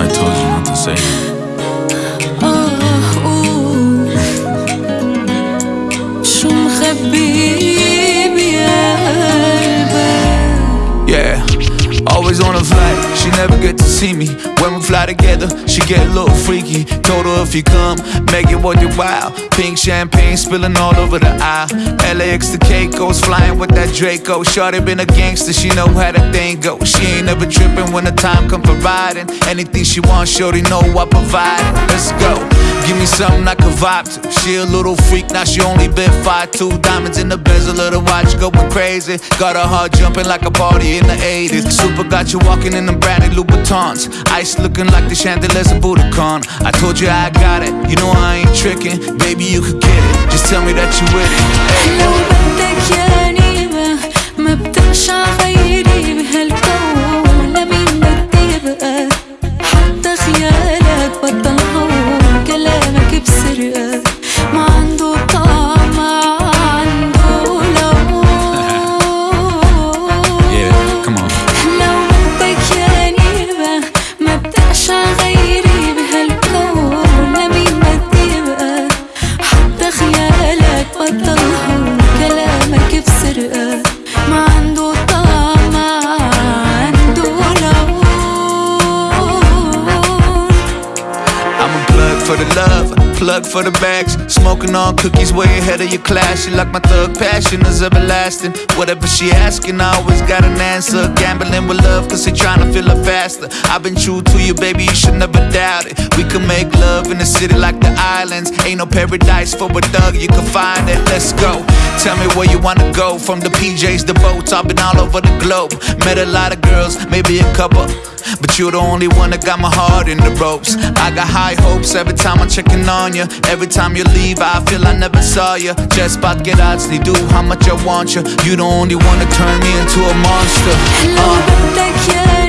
I told you not to say flight, she never get to see me. When fly together, she get a little freaky. Told her if you come, make it worth your while. Pink champagne spilling all over the aisle. LAX to Caicos, flying with that Draco. Shorty been a gangster, she know how the thing go. She ain't never tripping when the time come for riding. Anything she wants, shorty know I provide. Let's go. Give me something I can vibe to. She a little freak, now she only been 5'2. Diamonds in the bezel of the watch going crazy. Got her heart jumping like a party in the 80s. Super got you walking in the branded Louboutins. Ice looking like the chandeliers of Budokan. I told you I got it, you know I ain't tricking. Baby, you could get it. Just tell me that you with it. Hey. لو بدك يعني ما ما بتقشع غيري بهالكون For the love, plug for the bags. Smoking on cookies way ahead of your class. She like my thug passion is everlasting. Whatever she asking, I always got an answer. Gambling with love, cause they tryna feel her faster. I've been true to you, baby, you should never doubt it. We can make love in the city like the islands. Ain't no paradise for a thug, you can find it. Let's go. Tell me where you wanna go. From the PJs, the boats, I've been all over the globe. Met a lot of girls, maybe a couple. But you're the only one that got my heart in the ropes. I got high hopes every time I'm checking on you. Every time you leave, I feel I never saw you. Just about get out, do how much I want you. You the only one that turn me into a monster. Uh.